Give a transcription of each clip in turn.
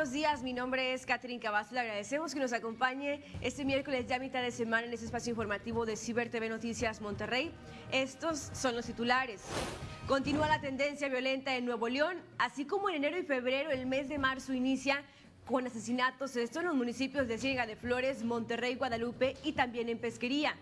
buenos días. Mi nombre es Catherine Cavazos. Le agradecemos que nos acompañe este miércoles ya mitad de semana en este espacio informativo de Ciber TV Noticias Monterrey. Estos son los titulares. Continúa la tendencia violenta en Nuevo León, así como en enero y febrero el mes de marzo inicia con asesinatos, esto en los municipios de Ciega de Flores, Monterrey, Guadalupe y también en Pesquería.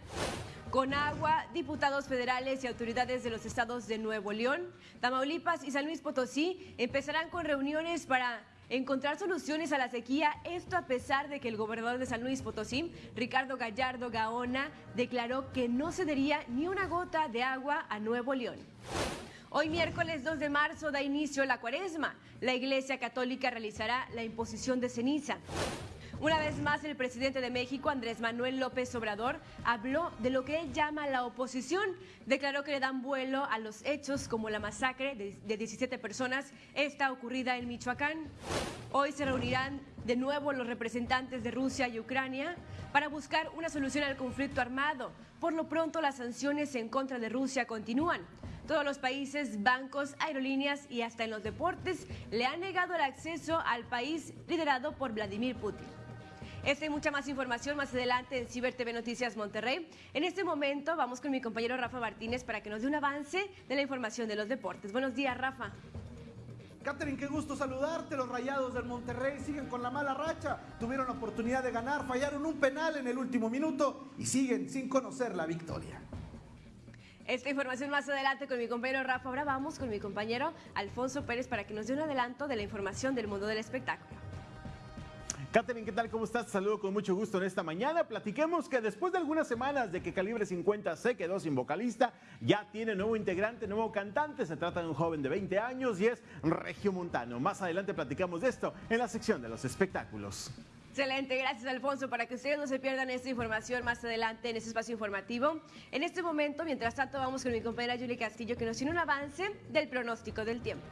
Con agua, diputados federales y autoridades de los estados de Nuevo León, Tamaulipas y San Luis Potosí empezarán con reuniones para encontrar soluciones a la sequía, esto a pesar de que el gobernador de San Luis Potosí, Ricardo Gallardo Gaona, declaró que no cedería ni una gota de agua a Nuevo León. Hoy miércoles 2 de marzo da inicio la cuaresma. La Iglesia Católica realizará la imposición de ceniza. Una vez más, el presidente de México, Andrés Manuel López Obrador, habló de lo que él llama la oposición. Declaró que le dan vuelo a los hechos como la masacre de, 17 personas, esta ocurrida en Michoacán. Hoy se reunirán de nuevo los representantes de Rusia y Ucrania para buscar una solución al conflicto armado. Por lo pronto, las sanciones en contra de Rusia continúan. Todos los países, bancos, aerolíneas y hasta en los deportes le han negado el acceso al país liderado por Vladimir Putin. Esta y mucha más información más adelante en Ciber TV Noticias Monterrey. En este momento vamos con mi compañero Rafa Martínez para que nos dé un avance de la información de los deportes. Buenos días, Rafa. Catherine, qué gusto saludarte. Los rayados del Monterrey siguen con la mala racha. Tuvieron la oportunidad de ganar, fallaron un penal en el último minuto y siguen sin conocer la victoria. Esta información más adelante con mi compañero Rafa. Ahora vamos con mi compañero Alfonso Pérez para que nos dé un adelanto de la información del mundo del espectáculo. Catherine, ¿qué tal? ¿Cómo estás? Te saludo con mucho gusto en esta mañana. Platiquemos que después de algunas semanas de que Calibre 50 se quedó sin vocalista, ya tiene nuevo integrante, nuevo cantante. Se trata de un joven de 20 años y es Regio Montano. Más adelante platicamos de esto en la sección de los espectáculos. Excelente, gracias Alfonso. Para que ustedes no se pierdan esta información más adelante en este espacio informativo. En este momento, mientras tanto, vamos con mi compañera Julie Castillo que nos tiene un avance del pronóstico del tiempo.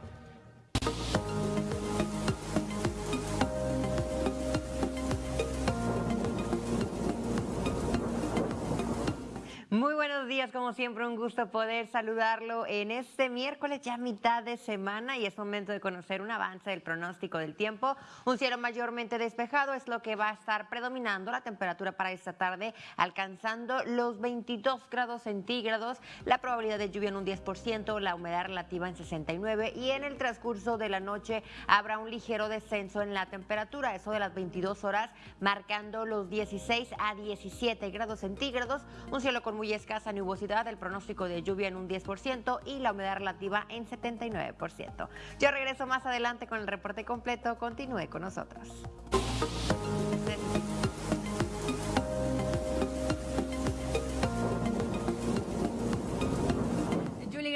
Buenos días, como siempre, un gusto poder saludarlo en este miércoles, ya mitad de semana, y es momento de conocer un avance del pronóstico del tiempo. Un cielo mayormente despejado es lo que va a estar predominando la temperatura para esta tarde, alcanzando los 22 grados centígrados, la probabilidad de lluvia en un 10%, la humedad relativa en 69%, y en el transcurso de la noche habrá un ligero descenso en la temperatura, eso de las 22 horas, marcando los 16 a 17 grados centígrados, un cielo con muy escasa nubosidad, el pronóstico de lluvia en un 10% y la humedad relativa en 79%. Yo regreso más adelante con el reporte completo. Continúe con nosotros.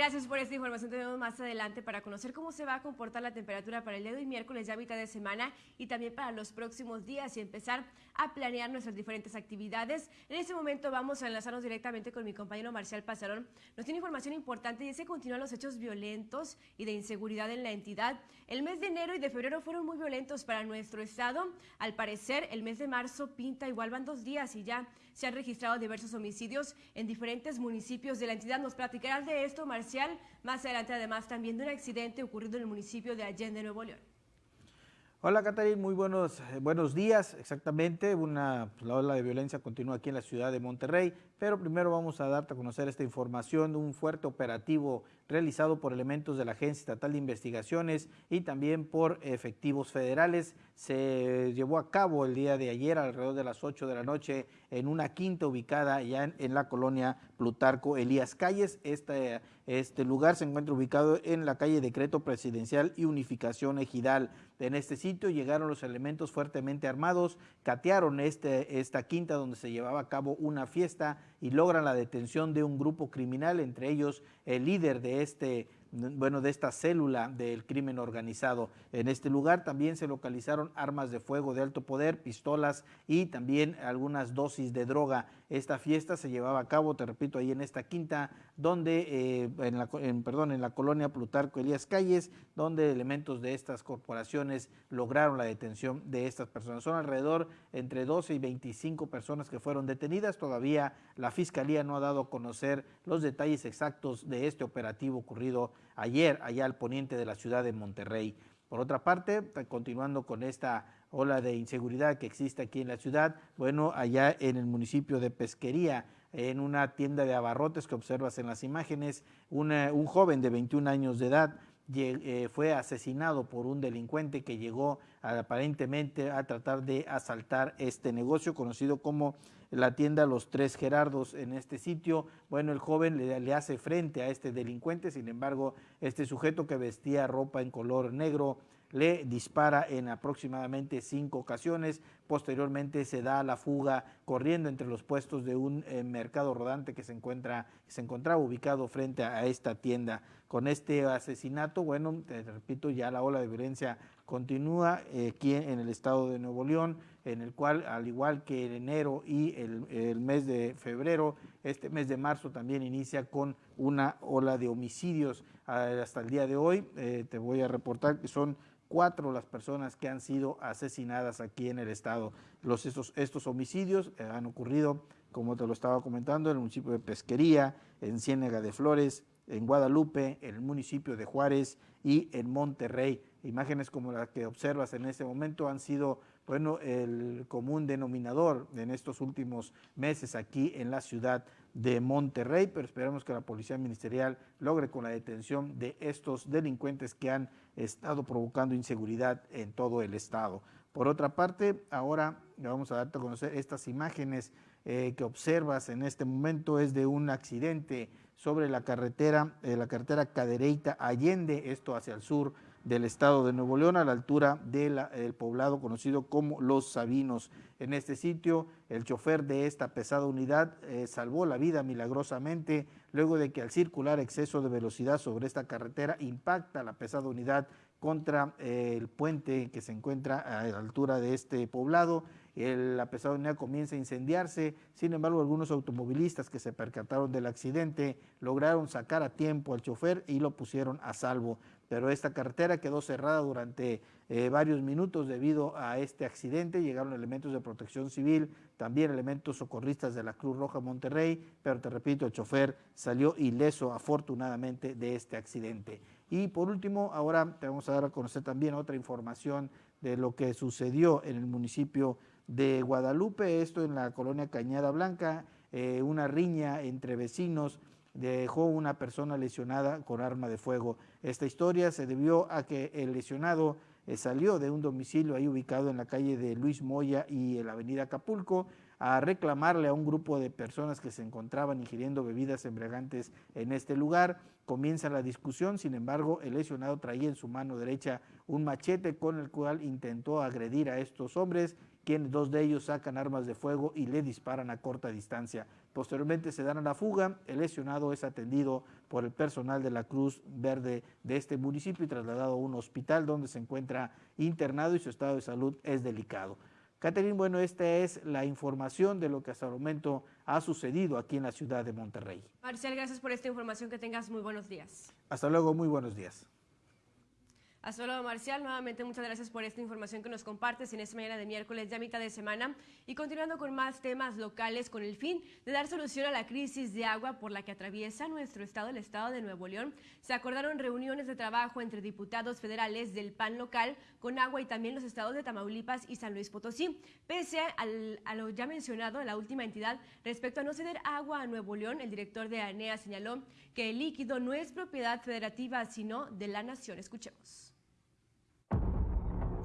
Gracias por esta información. Tenemos más adelante para conocer cómo se va a comportar la temperatura para el día de hoy, miércoles, ya mitad de semana, y también para los próximos días y empezar a planear nuestras diferentes actividades. En este momento vamos a enlazarnos directamente con mi compañero Marcial Pasarón. Nos tiene información importante y es que continúan los hechos violentos y de inseguridad en la entidad. El mes de enero y de febrero fueron muy violentos para nuestro estado. Al parecer, el mes de marzo pinta igual, van dos días y ya se han registrado diversos homicidios en diferentes municipios de la entidad. Nos platicarás de esto, Marcial, más adelante además también de un accidente ocurrido en el municipio de Allende, Nuevo León. Hola Catarina, muy buenos, eh, buenos días. Exactamente, una, pues, la ola de violencia continúa aquí en la ciudad de Monterrey, pero primero vamos a darte a conocer esta información de un fuerte operativo realizado por elementos de la Agencia Estatal de Investigaciones y también por efectivos federales. Se llevó a cabo el día de ayer alrededor de las 8 de la noche en una quinta ubicada ya en, la colonia Plutarco Elías Calles. Este, este lugar se encuentra ubicado en la calle Decreto Presidencial y Unificación Ejidal. En este sitio llegaron los elementos fuertemente armados, catearon este, esta quinta donde se llevaba a cabo una fiesta y logran la detención de un grupo criminal, entre ellos el líder de este bueno, de esta célula del crimen organizado. En este lugar también se localizaron armas de fuego de alto poder, pistolas y también algunas dosis de droga. Esta fiesta se llevaba a cabo, te repito, ahí en esta quinta, donde, eh, en, la, perdón, en la colonia Plutarco Elías Calles, donde elementos de estas corporaciones lograron la detención de estas personas. Son alrededor entre 12 y 25 personas que fueron detenidas. Todavía la Fiscalía no ha dado a conocer los detalles exactos de este operativo ocurrido ayer allá al poniente de la ciudad de Monterrey. Por otra parte, continuando con esta ola de inseguridad que existe aquí en la ciudad, bueno, allá en el municipio de Pesquería, en una tienda de abarrotes que observas en las imágenes, un joven de 21 años de edad fue asesinado por un delincuente que llegó aparentemente a tratar de asaltar este negocio conocido como la tienda Los Tres Gerardos en este sitio. Bueno, el joven le, le, hace frente a este delincuente, sin embargo, este sujeto que vestía ropa en color negro le dispara en aproximadamente cinco ocasiones. Posteriormente se da la fuga corriendo entre los puestos de un eh, mercado rodante que se, encuentra, se encontraba ubicado frente a, esta tienda. Con este asesinato, bueno, te repito, ya la ola de violencia continúa eh, aquí en el estado de Nuevo León, en el cual, al igual que en enero y el, mes de febrero, este mes de marzo también inicia con una ola de homicidios. Hasta el día de hoy, eh, te voy a reportar que son cuatro las personas que han sido asesinadas aquí en el estado. Los, estos, estos homicidios eh, han ocurrido, como te lo estaba comentando, en el municipio de Pesquería, en Ciénega de Flores, en Guadalupe, en el municipio de Juárez y en Monterrey. Imágenes como las que observas en este momento han sido bueno, el común denominador en estos últimos meses aquí en la ciudad de Monterrey, pero esperamos que la Policía Ministerial logre con la detención de estos delincuentes que han estado provocando inseguridad en todo el estado. Por otra parte, ahora vamos a darte a conocer estas imágenes eh, que observas en este momento, es de un accidente sobre la carretera, eh, la carretera Cadereyta Allende, esto hacia el sur del estado de Nuevo León a la altura del poblado conocido como Los Sabinos. En este sitio, el chofer de esta pesada unidad eh, salvó la vida milagrosamente luego de que al circular exceso de velocidad sobre esta carretera impacta la pesada unidad contra eh, el puente que se encuentra a la altura de este poblado. la pesada unidad comienza a incendiarse, sin embargo algunos automovilistas que se percataron del accidente lograron sacar a tiempo al chofer y lo pusieron a salvo pero esta carretera quedó cerrada durante eh, varios minutos debido a este accidente. Llegaron elementos de protección civil, también elementos socorristas de la Cruz Roja Monterrey, pero te repito, el chofer salió ileso afortunadamente de este accidente. Y por último, ahora te vamos a dar a conocer también otra información de lo que sucedió en el municipio de Guadalupe, esto en la colonia Cañada Blanca, eh, una riña entre vecinos dejó una persona lesionada con arma de fuego. Esta historia se debió a que el lesionado eh, salió de un domicilio ahí ubicado en la calle de Luis Moya y en la avenida Acapulco a reclamarle a un grupo de personas que se encontraban ingiriendo bebidas embriagantes en este lugar. Comienza la discusión, sin embargo, el lesionado traía en su mano derecha un machete con el cual intentó agredir a estos hombres, quienes dos de ellos sacan armas de fuego y le disparan a corta distancia. Posteriormente se dan a la fuga, el lesionado es atendido por el personal de la Cruz Verde de este municipio y trasladado a un hospital donde se encuentra internado y su estado de salud es delicado. Catherine, bueno, esta es la información de lo que hasta el momento ha sucedido aquí en la ciudad de Monterrey. Marcial, gracias por esta información, que tengas muy buenos días. Hasta luego, muy buenos días. Luego, Marcial. Nuevamente, muchas gracias por esta información que nos compartes en esta mañana de miércoles, ya mitad de semana. Y continuando con más temas locales, con el fin de dar solución a la crisis de agua por la que atraviesa nuestro estado, el estado de Nuevo León, se acordaron reuniones de trabajo entre diputados federales del PAN local con agua y también los estados de Tamaulipas y San Luis Potosí. Pese a lo ya mencionado, la última entidad, respecto a no ceder agua a Nuevo León, el director de ANEA señaló que el líquido no es propiedad federativa, sino de la nación. Escuchemos.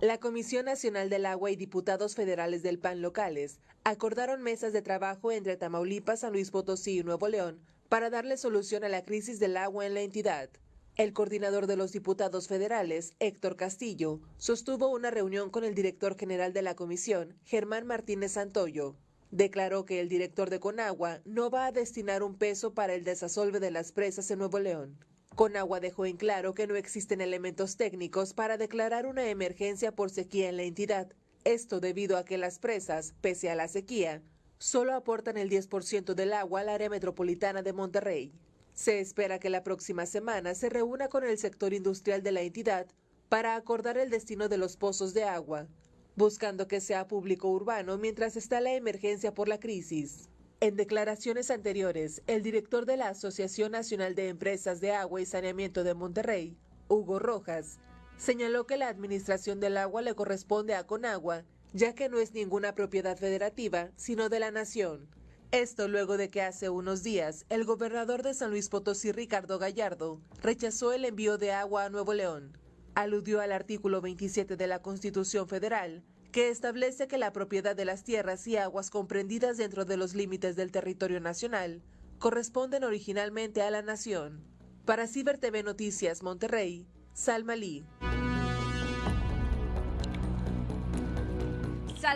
La Comisión Nacional del Agua y diputados federales del PAN locales acordaron mesas de trabajo entre Tamaulipas, San Luis Potosí y Nuevo León para darle solución a la crisis del agua en la entidad. El coordinador de los diputados federales, Héctor Castillo, sostuvo una reunión con el director general de la comisión, Germán Martínez Santoyo. Declaró que el director de Conagua no va a destinar un peso para el desasolve de las presas en Nuevo León. Conagua dejó en claro que no existen elementos técnicos para declarar una emergencia por sequía en la entidad. Esto debido a que las presas, pese a la sequía, solo aportan el 10% del agua al área metropolitana de Monterrey. Se espera que la próxima semana se reúna con el sector industrial de la entidad para acordar el destino de los pozos de agua, buscando que sea público urbano mientras está la emergencia por la crisis. En declaraciones anteriores, el director de la Asociación Nacional de Empresas de Agua y Saneamiento de Monterrey, Hugo Rojas, Señaló que la administración del agua le corresponde a Conagua, ya que no es ninguna propiedad federativa, sino de la nación. Esto luego de que hace unos días el gobernador de San Luis Potosí, Ricardo Gallardo, rechazó el envío de agua a Nuevo León. Aludió al artículo 27 de la Constitución Federal, que establece que la propiedad de las tierras y aguas comprendidas dentro de los límites del territorio nacional corresponden originalmente a la nación. Para Ciber TV Noticias Monterrey, Salma Lee.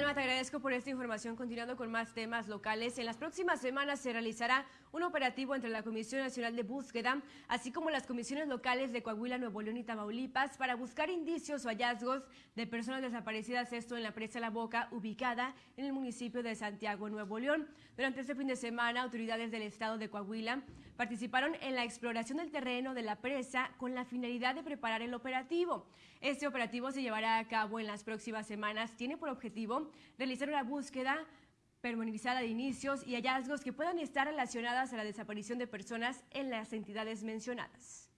Salma, te agradezco por esta información. Continuando con más temas locales, en las próximas semanas se realizará un operativo entre la Comisión Nacional de Búsqueda, así como las comisiones locales de Coahuila, Nuevo León y Tamaulipas, para buscar indicios o hallazgos de personas desaparecidas, esto en la presa La Boca, ubicada en el municipio de Santiago, Nuevo León. Durante este fin de semana, autoridades del estado de Coahuila participaron en la exploración del terreno de la presa con la finalidad de preparar el operativo. Este operativo se llevará a cabo en las próximas semanas. Tiene por objetivo realizar una búsqueda permanizada de inicios y hallazgos que puedan estar relacionadas a la desaparición de personas en las entidades mencionadas.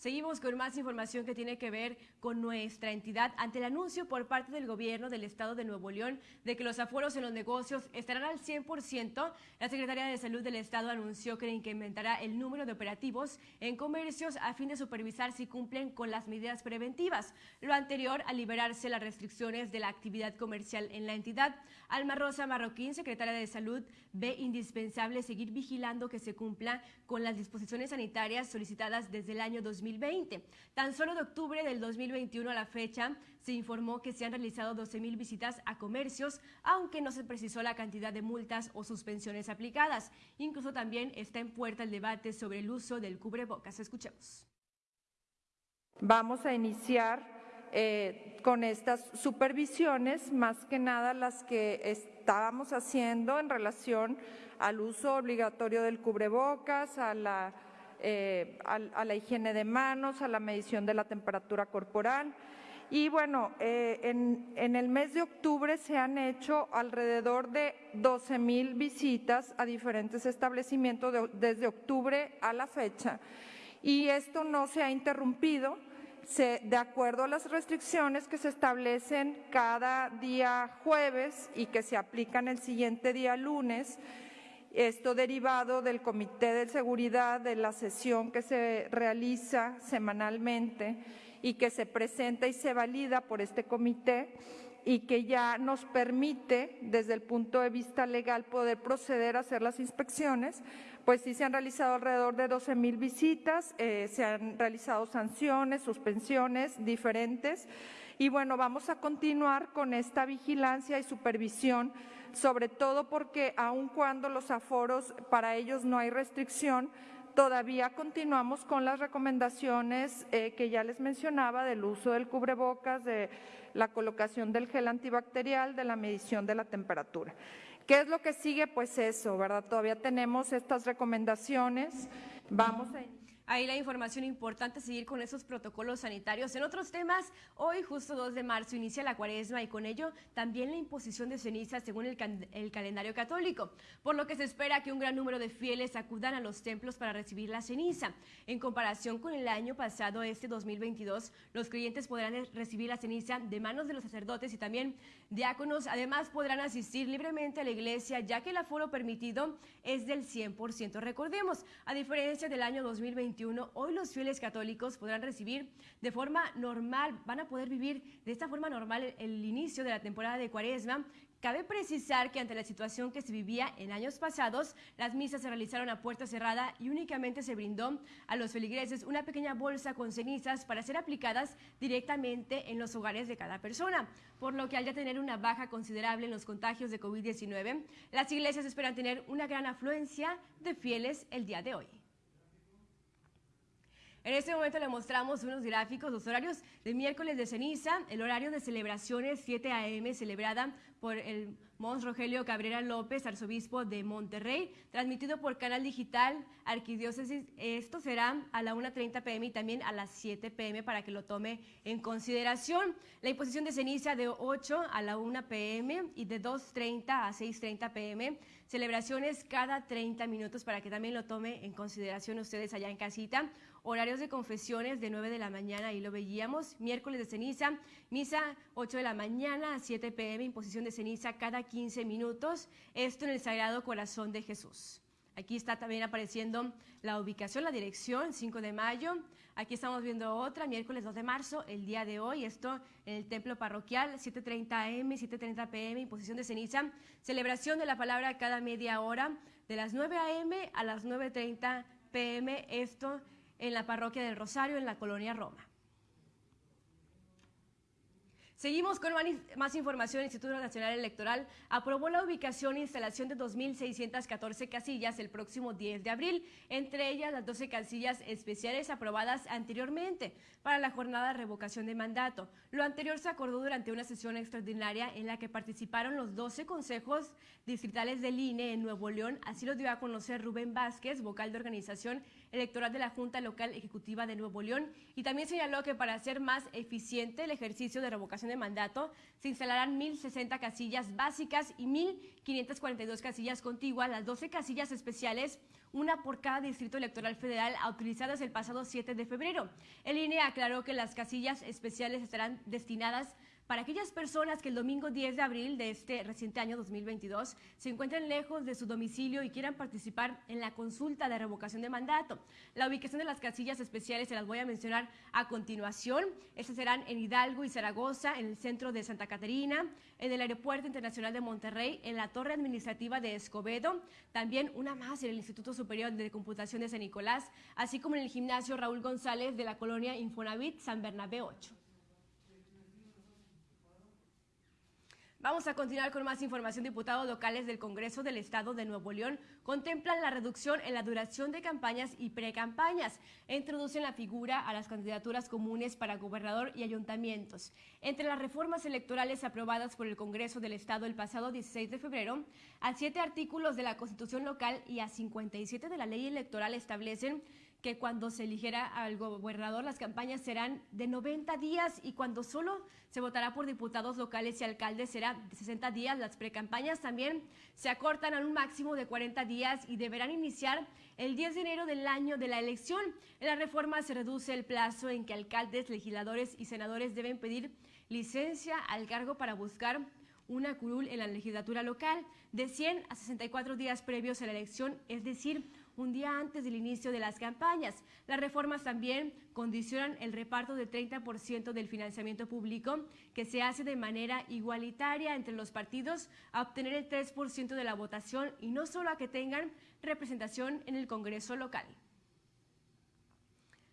Seguimos con más información que tiene que ver con nuestra entidad ante el anuncio por parte del gobierno del estado de Nuevo León de que los aforos en los negocios estarán al 100%. La Secretaría de Salud del estado anunció que incrementará el número de operativos en comercios a fin de supervisar si cumplen con las medidas preventivas. Lo anterior a liberarse las restricciones de la actividad comercial en la entidad. Alma Rosa Marroquín, secretaria de Salud, ve indispensable seguir vigilando que se cumpla con las disposiciones sanitarias solicitadas desde el año 2020. Tan solo de octubre del 2021 a la fecha se informó que se han realizado 12 mil visitas a comercios, aunque no se precisó la cantidad de multas o suspensiones aplicadas. Incluso también está en puerta el debate sobre el uso del cubrebocas. Escuchemos. Vamos a iniciar eh, con estas supervisiones, más que nada las que estábamos haciendo en relación al uso obligatorio del cubrebocas, a la, eh, a, la higiene de manos, a la medición de la temperatura corporal. Y bueno, eh, en, en, el mes de octubre se han hecho alrededor de 12 mil visitas a diferentes establecimientos desde octubre a la fecha. Y esto no se ha interrumpido de acuerdo a las restricciones que se establecen cada día jueves y que se aplican el siguiente día lunes, esto derivado del Comité de Seguridad de la sesión que se realiza semanalmente y que se presenta y se valida por este comité y que ya nos permite, desde el punto de vista legal, poder proceder a hacer las inspecciones, pues sí se han realizado alrededor de 12 mil visitas, eh, se han realizado sanciones, suspensiones diferentes y bueno, vamos a continuar con esta vigilancia y supervisión, sobre todo porque aun cuando los aforos para ellos no hay restricción, todavía continuamos con las recomendaciones eh, que ya les mencionaba del uso del cubrebocas, de la colocación del gel antibacterial, de la medición de la temperatura. ¿Qué es lo que sigue? Pues eso, ¿verdad? Todavía tenemos estas recomendaciones. Vamos a Ahí la información importante, seguir con esos protocolos sanitarios. En otros temas, hoy justo 2 de marzo inicia la cuaresma y con ello también la imposición de ceniza según el, el, calendario católico, por lo que se espera que un gran número de fieles acudan a los templos para recibir la ceniza. En comparación con el año pasado, este 2022, los creyentes podrán recibir la ceniza de manos de los sacerdotes y también diáconos. Además, podrán asistir libremente a la iglesia, ya que el aforo permitido es del 100%. Recordemos, a diferencia del año 2021, hoy los fieles católicos podrán recibir de forma normal, van a poder vivir de esta forma normal el, inicio de la temporada de cuaresma, Cabe precisar que ante la situación que se vivía en años pasados, las misas se realizaron a puerta cerrada y únicamente se brindó a los feligreses una pequeña bolsa con cenizas para ser aplicadas directamente en los hogares de cada persona, por lo que al ya tener una baja considerable en los contagios de COVID-19, las iglesias esperan tener una gran afluencia de fieles el día de hoy. En este momento le mostramos unos gráficos, los horarios de miércoles de ceniza, el horario de celebraciones 7 a.m. celebrada por el Mons Rogelio Cabrera López, arzobispo de Monterrey, transmitido por canal digital Arquidiócesis. Esto será a la 1.30 pm y también a las 7 pm para que lo tome en consideración. La imposición de ceniza de 8 a la 1 pm y de 2.30 a 6.30 pm celebraciones cada 30 minutos para que también lo tome en consideración ustedes allá en casita. Horarios de confesiones de 9 de la mañana, ahí lo veíamos. Miércoles de ceniza, misa 8 de la mañana a 7 pm, imposición de ceniza cada 15 minutos. Esto en el Sagrado Corazón de Jesús. Aquí está también apareciendo la ubicación, la dirección, 5 de mayo. Aquí estamos viendo otra, miércoles 2 de marzo, el día de hoy, esto en el templo parroquial, 7.30 am, 7.30 pm, imposición de ceniza, celebración de la palabra cada media hora, de las 9 am a las 9.30 pm, esto en la parroquia del Rosario, en la colonia Roma. Seguimos con más información. El Instituto Nacional Electoral aprobó la ubicación e instalación de 2.614 casillas el próximo 10 de abril, entre ellas las 12 casillas especiales aprobadas anteriormente para la jornada de revocación de mandato. Lo anterior se acordó durante una sesión extraordinaria en la que participaron los 12 consejos distritales del INE en Nuevo León. Así lo dio a conocer Rubén Vázquez, vocal de organización electoral de la Junta Local Ejecutiva de Nuevo León, y también señaló que para hacer más eficiente el ejercicio de revocación de mandato, se instalarán 1.060 casillas básicas y 1.542 casillas contiguas, las 12 casillas especiales, una por cada distrito electoral federal, utilizadas el pasado 7 de febrero. El INE aclaró que las casillas especiales estarán destinadas para aquellas personas que el domingo 10 de abril de este reciente año 2022 se encuentren lejos de su domicilio y quieran participar en la consulta de revocación de mandato. La ubicación de las casillas especiales se las voy a mencionar a continuación. Estas serán en Hidalgo y Zaragoza, en el centro de Santa Caterina, en el Aeropuerto Internacional de Monterrey, en la Torre Administrativa de Escobedo, también una más en el Instituto Superior de Computación de San Nicolás, así como en el gimnasio Raúl González de la colonia Infonavit San Bernabé 8. Vamos a continuar con más información. Diputados locales del Congreso del Estado de Nuevo León contemplan la reducción en la duración de campañas y precampañas e introducen la figura a las candidaturas comunes para gobernador y ayuntamientos. Entre las reformas electorales aprobadas por el Congreso del Estado el pasado 16 de febrero, a siete artículos de la Constitución local y a 57 de la ley electoral establecen que cuando se eligiera al gobernador las campañas serán de 90 días y cuando solo se votará por diputados locales y alcaldes será de 60 días. Las precampañas también se acortan a un máximo de 40 días y deberán iniciar el 10 de enero del año de la elección. En la reforma se reduce el plazo en que alcaldes, legisladores y senadores deben pedir licencia al cargo para buscar una curul en la legislatura local de 100 a 64 días previos a la elección, es decir, un día antes del inicio de las campañas. Las reformas también condicionan el reparto del 30% del financiamiento público que se hace de manera igualitaria entre los partidos a obtener el 3% de la votación y no solo a que tengan representación en el Congreso local.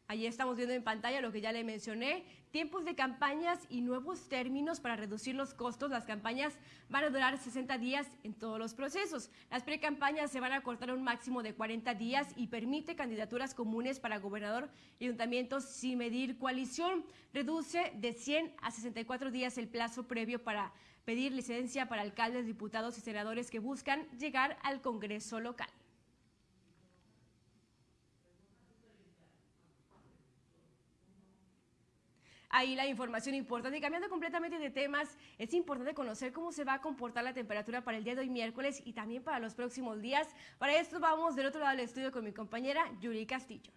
Allí estamos viendo en pantalla lo que ya le mencioné, tiempos de campañas y nuevos términos para reducir los costos. Las campañas van a durar 60 días en todos los procesos. Las precampañas se van a cortar a un máximo de 40 días y permite candidaturas comunes para gobernador y ayuntamientos sin medir coalición. Reduce de 100 a 64 días el plazo previo para pedir licencia para alcaldes, diputados y senadores que buscan llegar al Congreso local. Ahí la información importante. Y cambiando completamente de temas, es importante conocer cómo se va a comportar la temperatura para el día de hoy miércoles y también para los próximos días. Para esto vamos del otro lado del estudio con mi compañera Yuri Castillo.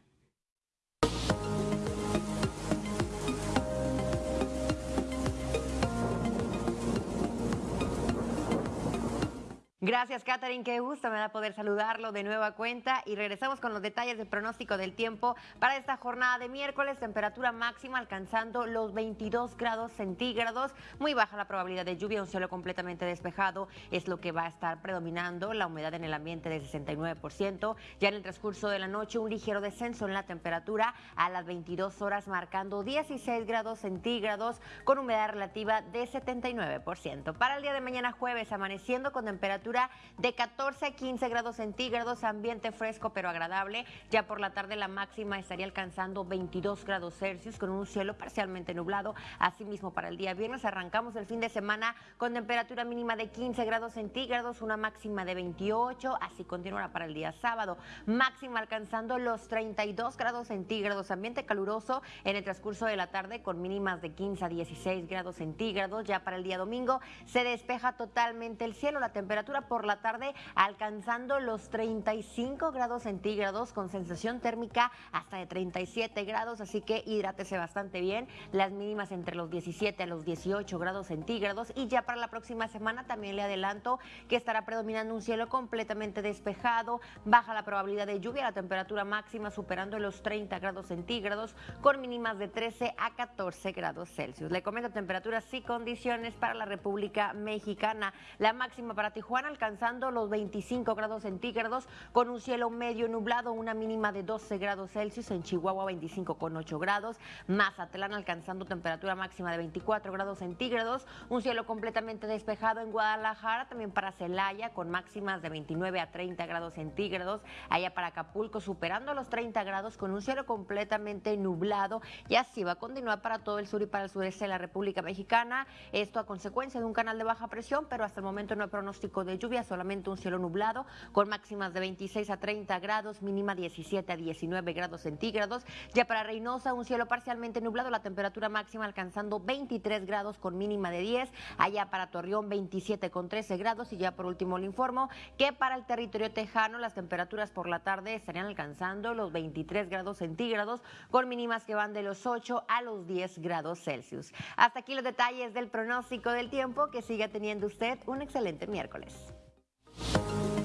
Gracias, Catherine. Qué gusto me da poder saludarlo de nueva cuenta. Y regresamos con los detalles del pronóstico del tiempo para esta jornada de miércoles. Temperatura máxima alcanzando los 22 grados centígrados. Muy baja la probabilidad de lluvia, un cielo completamente despejado es lo que va a estar predominando. La humedad en el ambiente de 69%. Ya en el transcurso de la noche, un ligero descenso en la temperatura a las 22 horas, marcando 16 grados centígrados con humedad relativa de 79%. Para el día de mañana, jueves, amaneciendo con temperatura de 14 a 15 grados centígrados, ambiente fresco pero agradable. Ya por la tarde la máxima estaría alcanzando 22 grados Celsius con un cielo parcialmente nublado. Asimismo, para el día viernes arrancamos el fin de semana con temperatura mínima de 15 grados centígrados, una máxima de 28, así continuará para el día sábado. Máxima alcanzando los 32 grados centígrados, ambiente caluroso en el transcurso de la tarde con mínimas de 15 a 16 grados centígrados. Ya para el día domingo se despeja totalmente el cielo, la temperatura temperatura por la tarde alcanzando los 35 grados centígrados con sensación térmica hasta de 37 grados, así que hidrátese bastante bien. Las mínimas entre los 17 a los 18 grados centígrados y ya para la próxima semana también le adelanto que estará predominando un cielo completamente despejado, baja la probabilidad de lluvia, la temperatura máxima superando los 30 grados centígrados con mínimas de 13 a 14 grados Celsius. Le comento temperaturas y condiciones para la República Mexicana. La máxima para Tijuana alcanzando los 25 grados centígrados con un cielo medio nublado, una mínima de 12 grados Celsius. En Chihuahua 25 con 8 grados. Mazatlán alcanzando temperatura máxima de 24 grados centígrados. Un cielo completamente despejado en Guadalajara, también para Celaya con máximas de 29 a 30 grados centígrados. Allá para Acapulco superando los 30 grados con un cielo completamente nublado. Y así va a continuar para todo el sur y para el sureste de la República Mexicana. Esto a consecuencia de un canal de baja presión, pero hasta el momento no hay pronóstico de lluvia, solamente un cielo nublado con máximas de 26 a 30 grados, mínima 17 a 19 grados centígrados. Ya para Reynosa, un cielo parcialmente nublado, la temperatura máxima alcanzando 23 grados con mínima de 10. Allá para Torreón, 27 con 13 grados. Y ya por último le informo que para el territorio tejano las temperaturas por la tarde estarían alcanzando los 23 grados centígrados con mínimas que van de los 8 a los 10 grados Celsius. Hasta aquí los detalles del pronóstico del tiempo. Que siga teniendo usted un excelente miércoles. Thank you.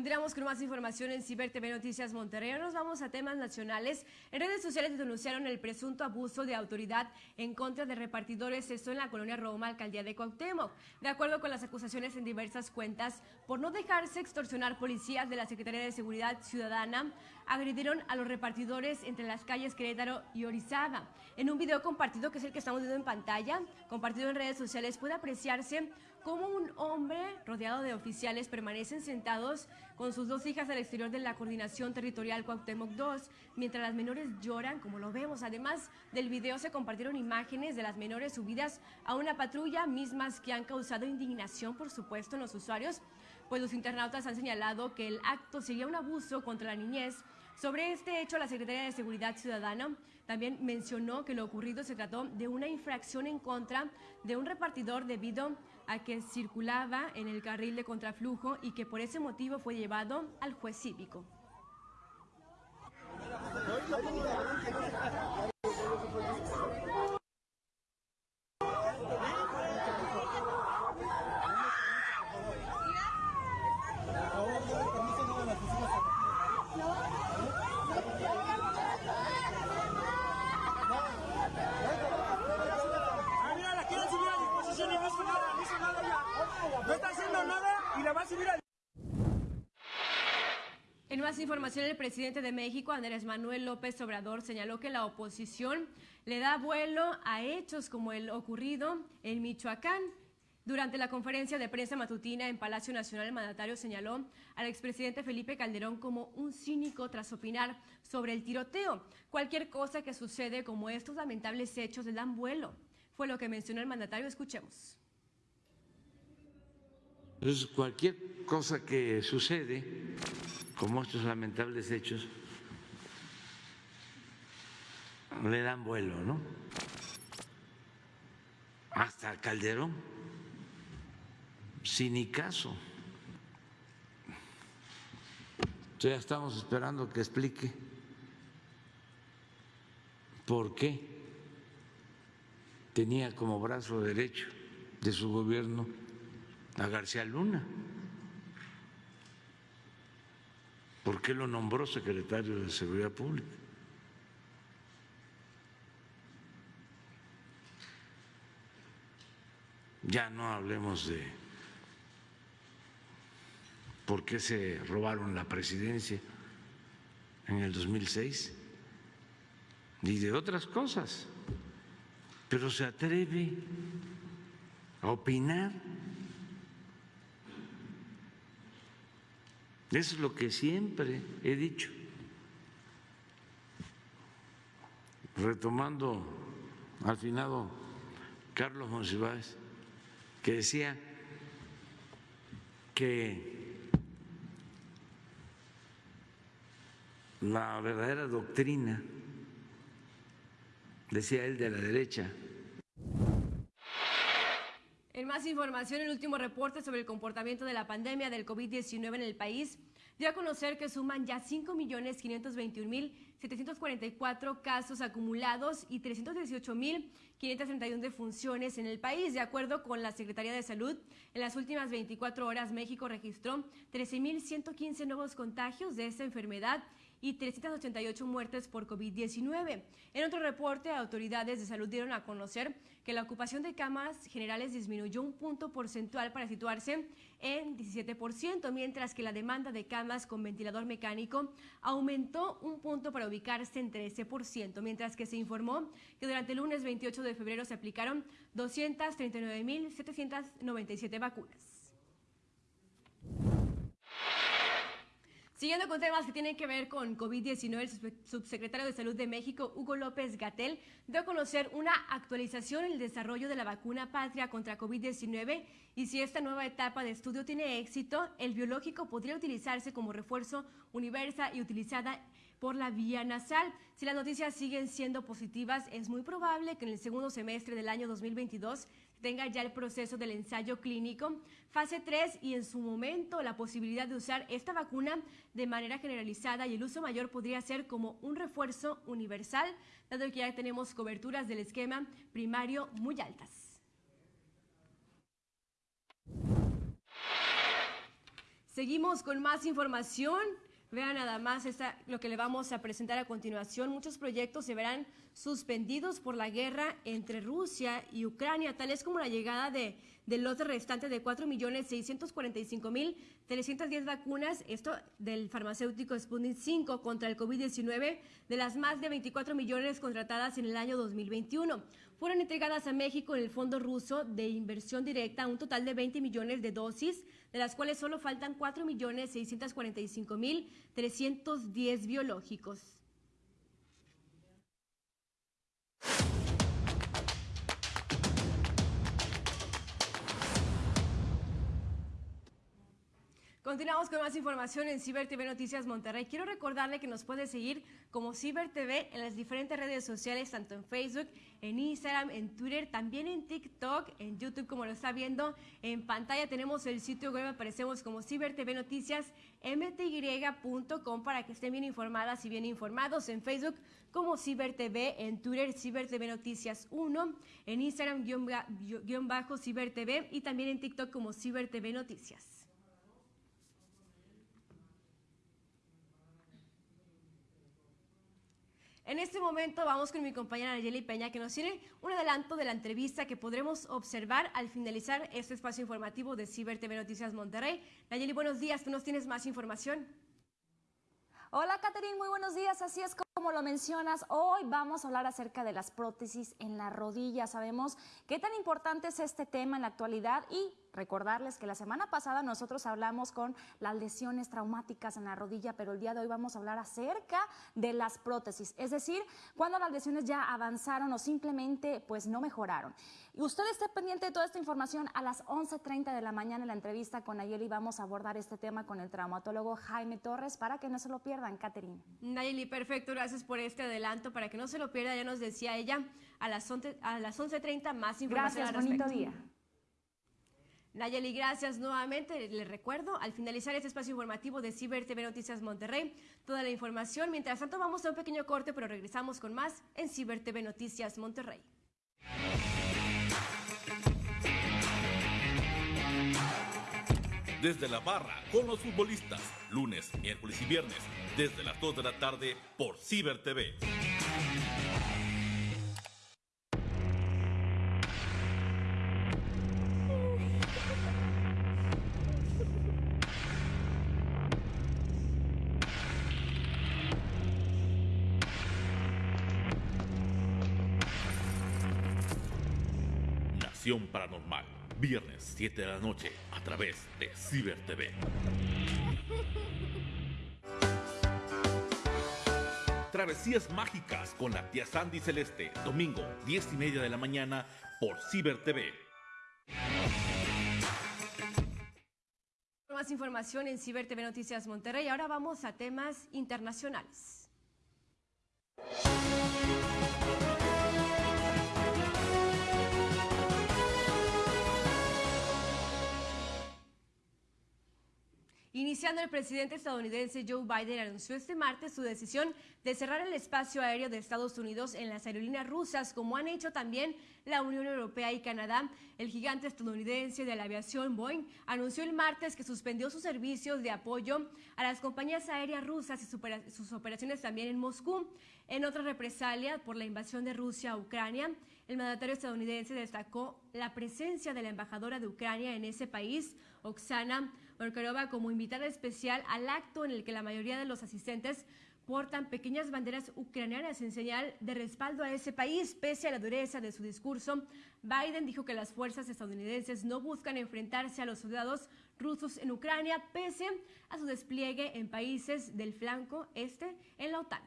Continuamos con más información en Ciber TV Noticias Monterrey. Nos vamos a temas nacionales. En redes sociales denunciaron el presunto abuso de autoridad en contra de repartidores, esto en la colonia Roma, alcaldía de Cuauhtémoc. De acuerdo con las acusaciones en diversas cuentas, por no dejarse extorsionar policías de la Secretaría de Seguridad Ciudadana, agredieron a los repartidores entre las calles Querétaro y Orizaba. En un video compartido, que es el que estamos viendo en pantalla, compartido en redes sociales, puede apreciarse cómo un hombre rodeado de oficiales permanecen sentados con sus dos hijas al exterior de la coordinación territorial Cuauhtémoc 2, mientras las menores lloran, como lo vemos. Además del video se compartieron imágenes de las menores subidas a una patrulla, mismas que han causado indignación, por supuesto, en los usuarios, pues los internautas han señalado que el acto sería un abuso contra la niñez. Sobre este hecho, la Secretaría de Seguridad Ciudadana también mencionó que lo ocurrido se trató de una infracción en contra de un repartidor debido a que circulaba en el carril de contraflujo y que por ese motivo fue llevado al juez cívico. Ah, mira, la quieren subir a disposición y no hizo nada, no hizo nada ya. No está haciendo nada y la va a subir a En más información, el presidente de México, Andrés Manuel López Obrador, señaló que la oposición le da vuelo a hechos como el ocurrido en Michoacán. Durante la conferencia de prensa matutina en Palacio Nacional, el mandatario señaló al expresidente Felipe Calderón como un cínico tras opinar sobre el tiroteo. Cualquier cosa que sucede como estos lamentables hechos le dan vuelo. Fue lo que mencionó el mandatario. Escuchemos. Cualquier cosa que sucede, como estos lamentables hechos, le dan vuelo, ¿no? Hasta Calderón, sin ni caso. Ya estamos esperando que explique por qué tenía como brazo derecho de su gobierno a García Luna. ¿Por qué lo nombró secretario de Seguridad Pública? Ya no hablemos de por qué se robaron la presidencia en el 2006 y de otras cosas, pero se atreve a opinar. Es lo que siempre he dicho. Retomando al finado Carlos Monsiváis, que decía que la verdadera doctrina, decía él de la derecha, en más información, el último reporte sobre el comportamiento de la pandemia del COVID-19 en el país dio a conocer que suman ya 5.521.744 casos acumulados y 318.531 defunciones en el país. De acuerdo con la Secretaría de Salud, en las últimas 24 horas México registró 13.115 nuevos contagios de esta enfermedad y 388 muertes por COVID-19. En otro reporte, autoridades de salud dieron a conocer que la ocupación de camas generales disminuyó un punto porcentual para situarse en 17%, mientras que la demanda de camas con ventilador mecánico aumentó un punto para ubicarse en 13%, mientras que se informó que durante el lunes 28 de febrero se aplicaron 239.797 vacunas. Siguiendo con temas que tienen que ver con COVID-19, el subsecretario de Salud de México, Hugo López Gatel, dio a conocer una actualización en el desarrollo de la vacuna patria contra COVID-19 y si esta nueva etapa de estudio tiene éxito, el biológico podría utilizarse como refuerzo universal y utilizada por la vía nasal. Si las noticias siguen siendo positivas, es muy probable que en el segundo semestre del año 2022 tenga ya el proceso del ensayo clínico, fase 3 y en su momento la posibilidad de usar esta vacuna de manera generalizada y el uso mayor podría ser como un refuerzo universal, dado que ya tenemos coberturas del esquema primario muy altas. Seguimos con más información. Vean nada más lo que le vamos a presentar a continuación. Muchos proyectos se verán suspendidos por la guerra entre Rusia y Ucrania, tales como la llegada de, del lote restante de 4.645.310 vacunas, esto del farmacéutico Sputnik 5 contra el COVID-19, de las más de 24 millones contratadas en el año 2021. Fueron entregadas a México en el Fondo Ruso de Inversión Directa un total de 20 millones de dosis de las cuales solo faltan 4.645.310 biológicos. Continuamos con más información en Ciber TV Noticias Monterrey. Quiero recordarle que nos puede seguir como Ciber TV en las diferentes redes sociales, tanto en Facebook, en Instagram, en Twitter, también en TikTok, en YouTube, como lo está viendo en pantalla. Tenemos el sitio web, aparecemos como Ciber TV Noticias mty.com para que estén bien informadas y bien informados en Facebook como Ciber TV, en Twitter Ciber TV Noticias 1, en Instagram guion bajo Ciber TV y también en TikTok como Ciber TV Noticias. En este momento vamos con mi compañera Nayeli Peña que nos tiene un adelanto de la entrevista que podremos observar al finalizar este espacio informativo de Ciber TV Noticias Monterrey. Nayeli, buenos días, tú nos tienes más información. Hola, Catherine, muy buenos días. Así es como lo mencionas, hoy vamos a hablar acerca de las prótesis en la rodilla. Sabemos qué tan importante es este tema en la actualidad y recordarles que la semana pasada nosotros hablamos con las lesiones traumáticas en la rodilla, pero el día de hoy vamos a hablar acerca de las prótesis, es decir, cuando las lesiones ya avanzaron o simplemente pues no mejoraron. Y usted esté pendiente de toda esta información a las 11.30 de la mañana en la entrevista con Nayeli. Vamos a abordar este tema con el traumatólogo Jaime Torres para que no se lo pierdan, Catherine. Nayeli, perfecto. Gracias por este adelanto. Para que no se lo pierda, ya nos decía ella a las 11.30 a las 11 más información. Gracias, bonito día. Nayeli, gracias nuevamente. Les recuerdo, al finalizar este espacio informativo de Ciber TV Noticias Monterrey, toda la información. Mientras tanto, vamos a un pequeño corte, pero regresamos con más en Ciber TV Noticias Monterrey. desde la barra con los futbolistas, lunes, miércoles y viernes, desde las 2 de la tarde por Ciber TV. Paranormal Viernes 7 de la noche a través de Ciber TV. Travesías mágicas con la tía Sandy Celeste, domingo 10 y media de la mañana por Ciber TV. más información en Ciber TV Noticias Monterrey. Ahora vamos a temas internacionales. Iniciando, el presidente estadounidense Joe Biden anunció este martes su decisión de cerrar el espacio aéreo de Estados Unidos en las aerolíneas rusas, como han hecho también la Unión Europea y Canadá. El gigante estadounidense de la aviación Boeing anunció el martes que suspendió sus servicios de apoyo a las compañías aéreas rusas y sus operaciones también en Moscú. En otra represalia por la invasión de Rusia a Ucrania, el mandatario estadounidense destacó la presencia de la embajadora de Ucrania en ese país, Oksana Markarova, como invitada especial al acto en el que la mayoría de los asistentes portan pequeñas banderas ucranianas en señal de respaldo a ese país. Pese a la dureza de su discurso, Biden dijo que las fuerzas estadounidenses no buscan enfrentarse a los soldados rusos en Ucrania, pese a su despliegue en países del flanco este en la OTAN.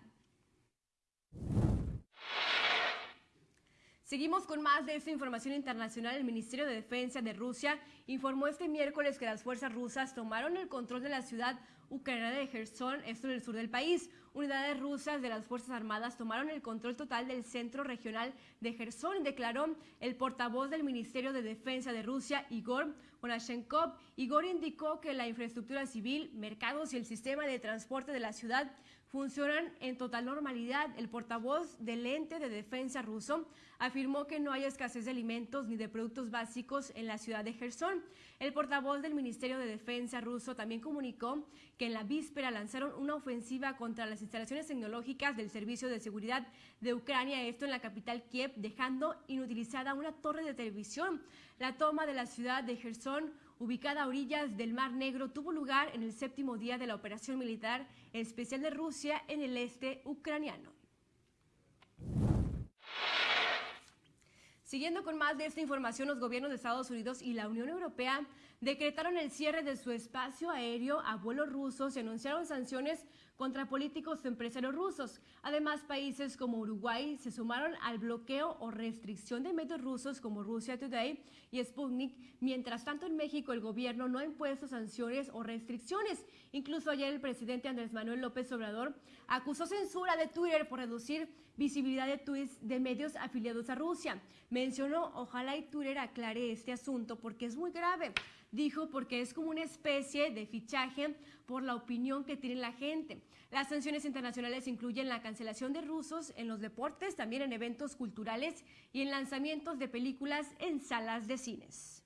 Seguimos con más de esta información internacional. El Ministerio de Defensa de Rusia informó este miércoles que las fuerzas rusas tomaron el control de la ciudad ucraniana de Gerson, esto en el sur del país. Unidades rusas de las Fuerzas Armadas tomaron el control total del centro regional de Gerson, declaró el portavoz del Ministerio de Defensa de Rusia, Igor Konashenkov. Igor indicó que la infraestructura civil, mercados y el sistema de transporte de la ciudad funcionan en total normalidad. El portavoz del ente de defensa ruso afirmó que no hay escasez de alimentos ni de productos básicos en la ciudad de Gerson. El portavoz del Ministerio de Defensa ruso también comunicó que en la víspera lanzaron una ofensiva contra las instalaciones tecnológicas del Servicio de Seguridad de Ucrania, esto en la capital Kiev, dejando inutilizada una torre de televisión. La toma de la ciudad de Gerson ubicada a orillas del Mar Negro, tuvo lugar en el séptimo día de la operación militar especial de Rusia en el este ucraniano. Siguiendo con más de esta información, los gobiernos de Estados Unidos y la Unión Europea decretaron el cierre de su espacio aéreo a vuelos rusos y anunciaron sanciones contra políticos empresarios rusos. Además, países como Uruguay se sumaron al bloqueo o restricción de medios rusos como Russia Today y Sputnik. Mientras tanto, en México el gobierno no ha impuesto sanciones o restricciones. Incluso ayer el presidente Andrés Manuel López Obrador acusó censura de Twitter por reducir visibilidad de tweets de medios afiliados a Rusia. Mencionó, ojalá y Twitter aclare este asunto porque es muy grave dijo porque es como una especie de fichaje por la opinión que tiene la gente. Las sanciones internacionales incluyen la cancelación de rusos en los deportes, también en eventos culturales y en lanzamientos de películas en salas de cines.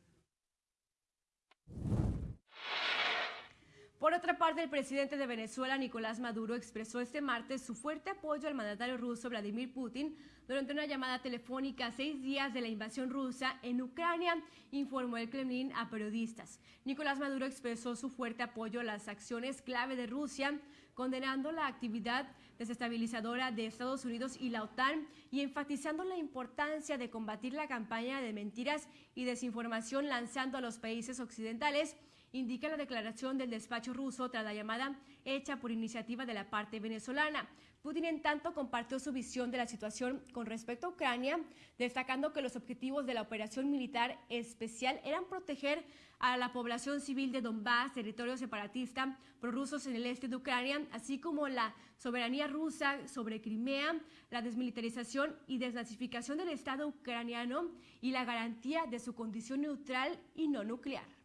Por otra parte, el presidente de Venezuela, Nicolás Maduro, expresó este martes su fuerte apoyo al mandatario ruso Vladimir Putin durante una llamada telefónica seis días de la invasión rusa en Ucrania, informó el Kremlin a periodistas. Nicolás Maduro expresó su fuerte apoyo a las acciones clave de Rusia, condenando la actividad desestabilizadora de Estados Unidos y la OTAN y enfatizando la importancia de combatir la campaña de mentiras y desinformación lanzando a los países occidentales indica la declaración del despacho ruso tras la llamada hecha por iniciativa de la parte venezolana. Putin, en tanto, compartió su visión de la situación con respecto a Ucrania, destacando que los objetivos de la operación militar especial eran proteger a la población civil de Donbass, territorio separatista prorrusos en el este de Ucrania, así como la soberanía rusa sobre Crimea, la desmilitarización y desnazificación del Estado ucraniano y la garantía de su condición neutral y no nuclear.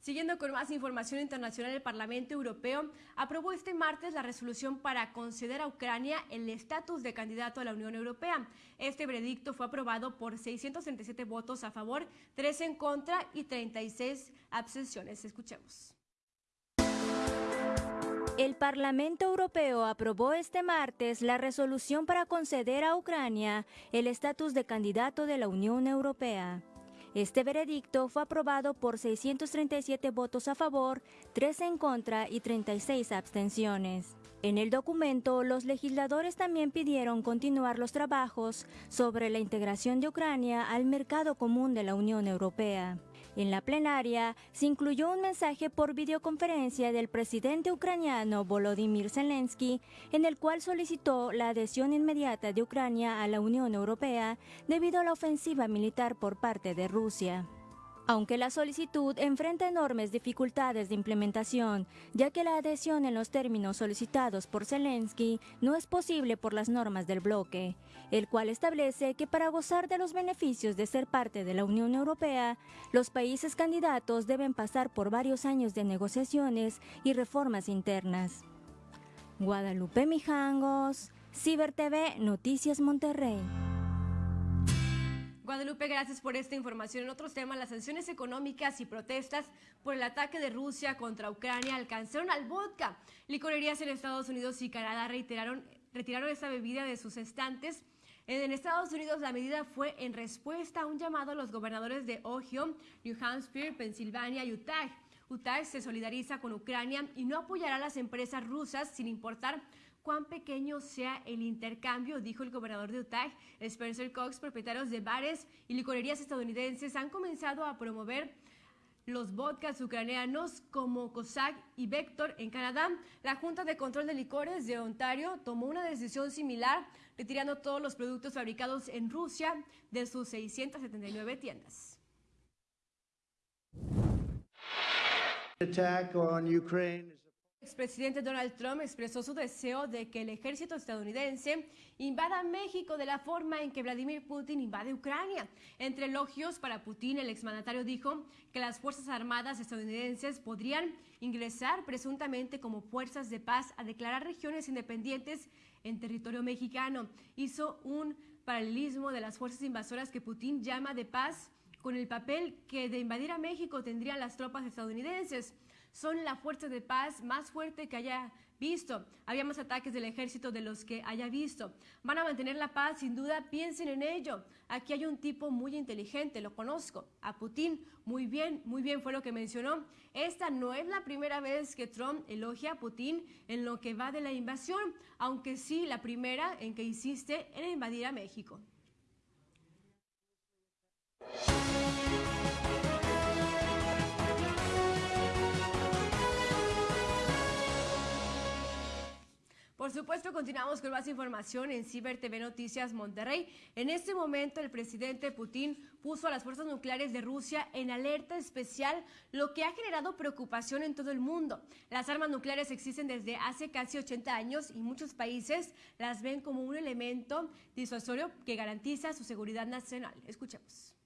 Siguiendo con más información internacional, el Parlamento Europeo aprobó este martes la resolución para conceder a Ucrania el estatus de candidato a la Unión Europea. Este veredicto fue aprobado por 637 votos a favor, 3 en contra y 36 abstenciones. Escuchemos. El Parlamento Europeo aprobó este martes la resolución para conceder a Ucrania el estatus de candidato de la Unión Europea. Este veredicto fue aprobado por 637 votos a favor, 3 en contra y 36 abstenciones. En el documento, los legisladores también pidieron continuar los trabajos sobre la integración de Ucrania al mercado común de la Unión Europea. En la plenaria se incluyó un mensaje por videoconferencia del presidente ucraniano Volodymyr Zelensky, en el cual solicitó la adhesión inmediata de Ucrania a la Unión Europea debido a la ofensiva militar por parte de Rusia. Aunque la solicitud enfrenta enormes dificultades de implementación, ya que la adhesión en los términos solicitados por Zelensky no es posible por las normas del bloque, el cual establece que para gozar de los beneficios de ser parte de la Unión Europea, los países candidatos deben pasar por varios años de negociaciones y reformas internas. Guadalupe Mijangos, Ciber TV, Noticias Monterrey. Guadalupe, gracias por esta información. En otros temas, las sanciones económicas y protestas por el ataque de Rusia contra Ucrania alcanzaron al vodka. Licorerías en Estados Unidos y Canadá reiteraron, retiraron esta bebida de sus estantes. En Estados Unidos la medida fue en respuesta a un llamado a los gobernadores de Ohio, New Hampshire, Pensilvania y Utah. Utah se solidariza con Ucrania y no apoyará a las empresas rusas sin importar cuán pequeño sea el intercambio, dijo el gobernador de Utah, Spencer Cox, propietarios de bares y licorerías estadounidenses han comenzado a promover los vodkas ucranianos como Cossack y Vector en Canadá. La Junta de Control de Licores de Ontario tomó una decisión similar, retirando todos los productos fabricados en Rusia de sus 679 tiendas. Attack on Ukraine. El expresidente Donald Trump expresó su deseo de que el ejército estadounidense invada México de la forma en que Vladimir Putin invade Ucrania. Entre elogios para Putin, el exmandatario dijo que las Fuerzas Armadas estadounidenses podrían ingresar presuntamente como fuerzas de paz a declarar regiones independientes en territorio mexicano. Hizo un paralelismo de las fuerzas invasoras que Putin llama de paz con el papel que de invadir a México tendrían las tropas estadounidenses son la fuerza de paz más fuerte que haya visto. Había más ataques del ejército de los que haya visto. Van a mantener la paz, sin duda, piensen en ello. Aquí hay un tipo muy inteligente, lo conozco. A Putin, muy bien, muy bien fue lo que mencionó. Esta no es la primera vez que Trump elogia a Putin en lo que va de la invasión, aunque sí la primera en que insiste en invadir a México. Supuesto, continuamos con más información en Ciber TV Noticias Monterrey. En este momento, el presidente Putin puso a las fuerzas nucleares de Rusia en alerta especial, lo que ha generado preocupación en todo el mundo. Las armas nucleares existen desde hace casi 80 años y muchos países las ven como un elemento disuasorio que garantiza su seguridad nacional. Escuchemos.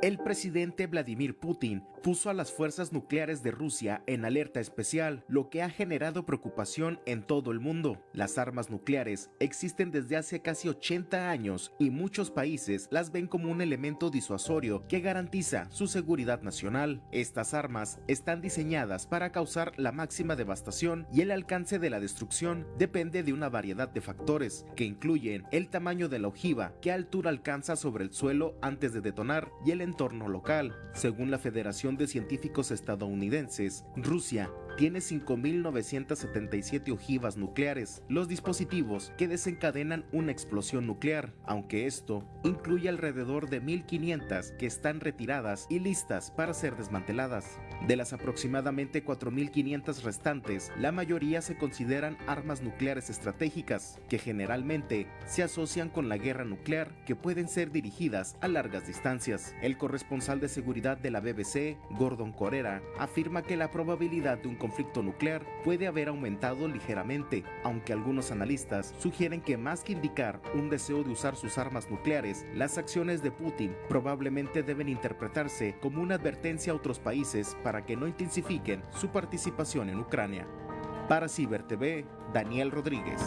El presidente Vladimir Putin puso a las fuerzas nucleares de Rusia en alerta especial, lo que ha generado preocupación en todo el mundo. Las armas nucleares existen desde hace casi 80 años y muchos países las ven como un elemento disuasorio que garantiza su seguridad nacional. Estas armas están diseñadas para causar la máxima devastación y el alcance de la destrucción depende de una variedad de factores que incluyen el tamaño de la ojiva, qué altura alcanza sobre el suelo antes de detonar y el entorno local. Según la Federación de Científicos Estadounidenses, Rusia tiene 5.977 ojivas nucleares, los dispositivos que desencadenan una explosión nuclear, aunque esto incluye alrededor de 1.500 que están retiradas y listas para ser desmanteladas. De las aproximadamente 4.500 restantes, la mayoría se consideran armas nucleares estratégicas, que generalmente se asocian con la guerra nuclear, que pueden ser dirigidas a largas distancias. El corresponsal de seguridad de la BBC, Gordon Corera, afirma que la probabilidad de un conflicto nuclear puede haber aumentado ligeramente, aunque algunos analistas sugieren que más que indicar un deseo de usar sus armas nucleares, las acciones de Putin probablemente deben interpretarse como una advertencia a otros países para que no intensifiquen su participación en Ucrania. Para Ciber TV, Daniel Rodríguez.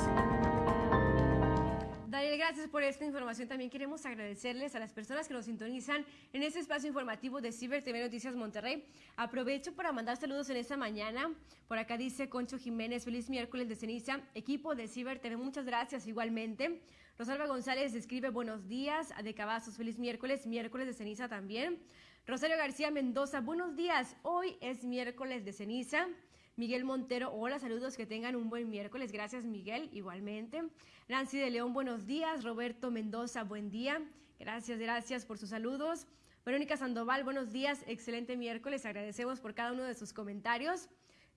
Daniel, gracias por esta información. También queremos agradecerles a las personas que nos sintonizan en este espacio informativo de Ciber TV Noticias Monterrey. Aprovecho para mandar saludos en esta mañana. Por acá dice Concho Jiménez, feliz miércoles de ceniza. Equipo de Ciber TV, muchas gracias igualmente. Rosalba González escribe buenos días. De Cavazos, feliz miércoles, miércoles de ceniza también. Rosario García Mendoza, buenos días. Hoy es miércoles de ceniza. Miguel Montero, hola, saludos, que tengan un buen miércoles. Gracias, Miguel, igualmente. Nancy de León, buenos días. Roberto Mendoza, buen día. Gracias, gracias por sus saludos. Verónica Sandoval, buenos días, excelente miércoles. Agradecemos por cada uno de sus comentarios.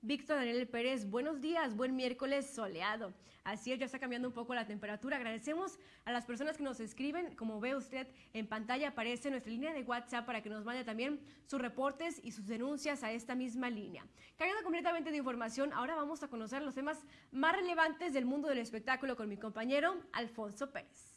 Víctor Daniel Pérez, buenos días, buen miércoles soleado. Así es, ya está cambiando un poco la temperatura. Agradecemos a las personas que nos escriben. Como ve usted en pantalla aparece nuestra línea de WhatsApp para que nos mande también sus reportes y sus denuncias a esta misma línea. Cargada completamente de información, ahora vamos a conocer los temas más relevantes del mundo del espectáculo con mi compañero Alfonso Pérez.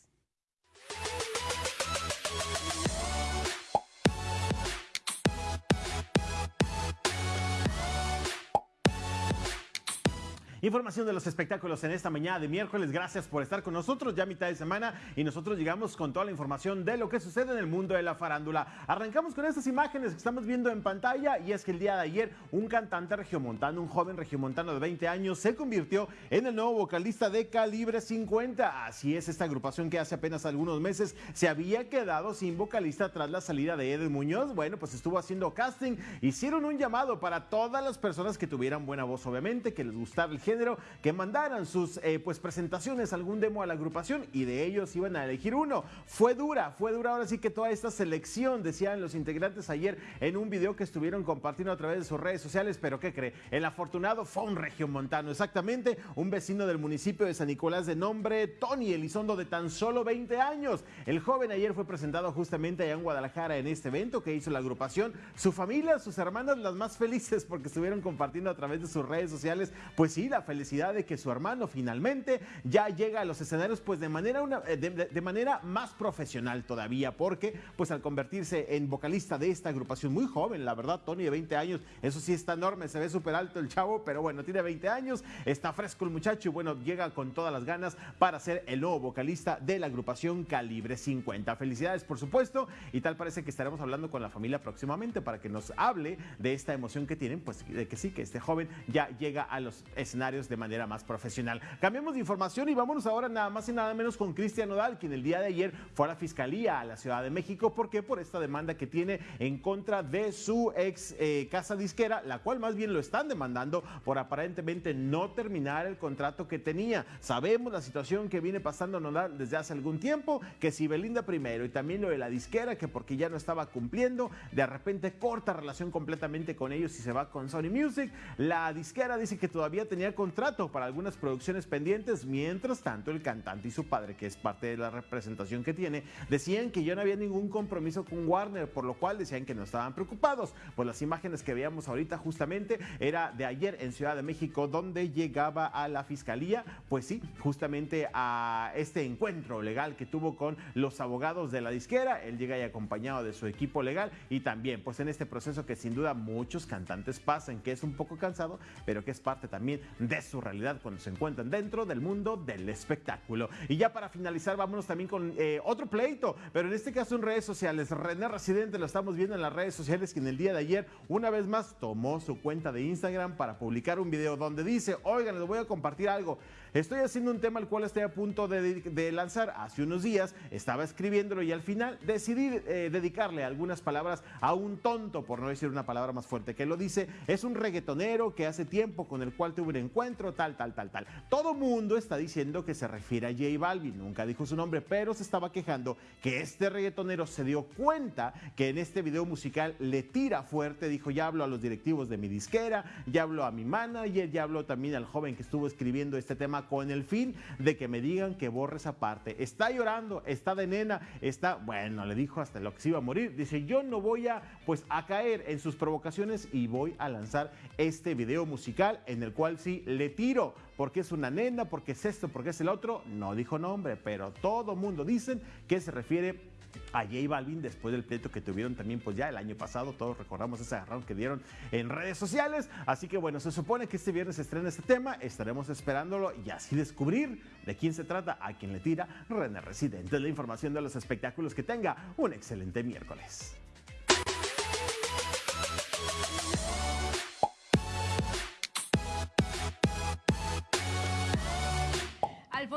Información de los espectáculos en esta mañana de miércoles. Gracias por estar con nosotros ya mitad de semana y nosotros llegamos con toda la información de lo que sucede en el mundo de la farándula. Arrancamos con estas imágenes que estamos viendo en pantalla y es que el día de ayer un cantante regiomontano, un joven regiomontano de 20 años, se convirtió en el nuevo vocalista de Calibre 50. Así es, esta agrupación que hace apenas algunos meses se había quedado sin vocalista tras la salida de Edwin Muñoz. Bueno, pues estuvo haciendo casting, hicieron un llamado para todas las personas que tuvieran buena voz, obviamente, que les gustara el género, que mandaran sus eh, pues presentaciones, algún demo a la agrupación y de ellos iban a elegir uno. Fue dura, fue dura ahora sí que toda esta selección, decían los integrantes ayer en un video que estuvieron compartiendo a través de sus redes sociales, pero ¿qué cree? El afortunado fue un regiomontano, exactamente, un vecino del municipio de San Nicolás de nombre Tony Elizondo de tan solo 20 años. El joven ayer fue presentado justamente allá en Guadalajara en este evento que hizo la agrupación. Su familia, sus hermanas, las más felices porque estuvieron compartiendo a través de sus redes sociales, pues sí, la felicidad de que su hermano finalmente ya llega a los escenarios pues de manera, una, de, de manera más profesional todavía, porque pues al convertirse en vocalista de esta agrupación muy joven, la verdad, Tony de 20 años, eso sí está enorme, se ve súper alto el chavo, pero bueno, tiene 20 años, está fresco el muchacho y bueno, llega con todas las ganas para ser el nuevo vocalista de la agrupación Calibre 50. Felicidades, por supuesto, y tal parece que estaremos hablando con la familia próximamente para que nos hable de esta emoción que tienen, pues de que sí, que este joven ya llega a los escenarios de manera más profesional. Cambiemos de información y vámonos ahora nada más y nada menos con Cristian Nodal, quien el día de ayer fue a la Fiscalía a la Ciudad de México. ¿Por qué? Por esta demanda que tiene en contra de su ex eh, casa disquera, la cual más bien lo están demandando por aparentemente no terminar el contrato que tenía. Sabemos la situación que viene pasando Nodal desde hace algún tiempo, que si Belinda primero y también lo de la disquera, que porque ya no estaba cumpliendo, de repente corta relación completamente con ellos y se va con Sony Music. La disquera dice que todavía tenía contrato para algunas producciones pendientes, mientras tanto el cantante y su padre, que es parte de la representación que tiene, decían que ya no había ningún compromiso con Warner, por lo cual decían que no estaban preocupados. Pues las imágenes que veíamos ahorita justamente era de ayer en Ciudad de México, donde llegaba a la fiscalía, pues sí, justamente a este encuentro legal que tuvo con los abogados de la disquera. Él llega ahí acompañado de su equipo legal y también pues en este proceso que sin duda muchos cantantes pasan, que es un poco cansado, pero que es parte también de su realidad cuando se encuentran dentro del mundo del espectáculo. Y ya para finalizar, vámonos también con eh, otro pleito, pero en este caso en redes sociales. René Residente lo estamos viendo en las redes sociales que en el día de ayer, una vez más, tomó su cuenta de Instagram para publicar un video donde dice, oigan, les voy a compartir algo. Estoy haciendo un tema al cual estoy a punto de, lanzar hace unos días, estaba escribiéndolo y al final decidí eh, dedicarle algunas palabras a un tonto, por no decir una palabra más fuerte que lo dice. Es un reggaetonero que hace tiempo con el cual tuve un encuentro, tal, tal, tal, tal. Todo mundo está diciendo que se refiere a J Balvin, nunca dijo su nombre, pero se estaba quejando que este reggaetonero se dio cuenta que en este video musical le tira fuerte, dijo, ya hablo a los directivos de mi disquera, ya hablo a mi manager, ya hablo también al joven que estuvo escribiendo este tema con el fin de que me digan que borre esa parte. Está llorando, está de nena, está, bueno, le dijo hasta lo que se iba a morir. Dice, yo no voy a, pues, a caer en sus provocaciones y voy a lanzar este video musical en el cual sí le tiro, porque es una nena, porque es esto, porque es el otro. No dijo nombre, pero todo mundo dicen que se refiere a J Balvin después del pleito que tuvieron también pues ya el año pasado, todos recordamos ese agarrón que dieron en redes sociales, así que bueno, se supone que este viernes se estrena este tema, estaremos esperándolo y así descubrir de quién se trata, a quién le tira René Residente, la información de los espectáculos, que tenga un excelente miércoles.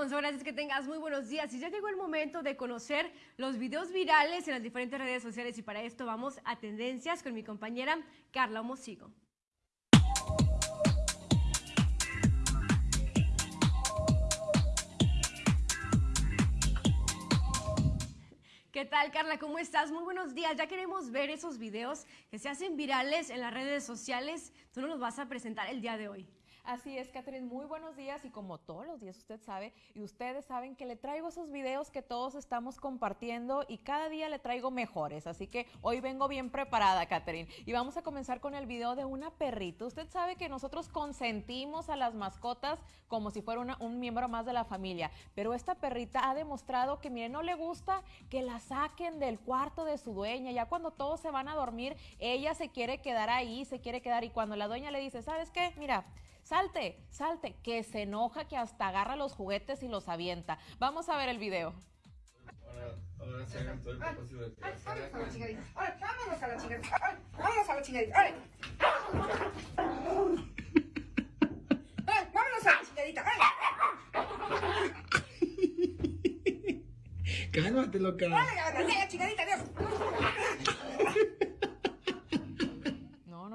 Alfonso, gracias que tengas muy buenos días. Y ya llegó el momento de conocer los videos virales en las diferentes redes sociales y para esto vamos a tendencias con mi compañera Carla Mosigo. ¿Qué tal, Carla? ¿Cómo estás? Muy buenos días. Ya queremos ver esos videos que se hacen virales en las redes sociales tú nos los vas a presentar el día de hoy. Así es, Catherine, muy buenos días y como todos los días usted sabe y ustedes saben que le traigo esos videos que todos estamos compartiendo y cada día le traigo mejores, así que hoy vengo bien preparada, Catherine, y vamos a comenzar con el video de una perrita. Usted sabe que nosotros consentimos a las mascotas como si fuera un miembro más de la familia, pero esta perrita ha demostrado que, mire, no le gusta que la saquen del cuarto de su dueña, ya cuando todos se van a dormir, ella se quiere quedar ahí, se quiere quedar y cuando la dueña le dice, ¿sabes qué? Mira, salte, salte, que se enoja, que hasta agarra los juguetes y los avienta. Vamos a ver el video. Ahora, se hagan todo el propósito de Vámonos a la chingadita. Ahora, vámonos a la chingadita. Vámonos a la chingadita. Ahora. Vámonos a la chingadita. Cálmate, loca. Ahora, la chingadita, Dios.